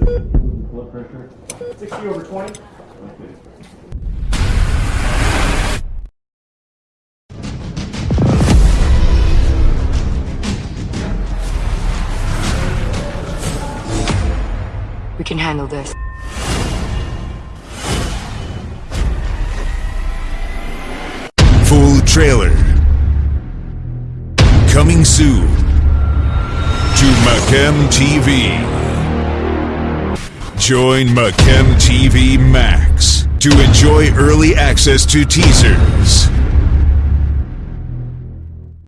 blood pressure? 60 over 20. Okay. We can handle this. Full trailer. Coming soon to Macam TV. Join Macam TV Max to enjoy early access to teasers,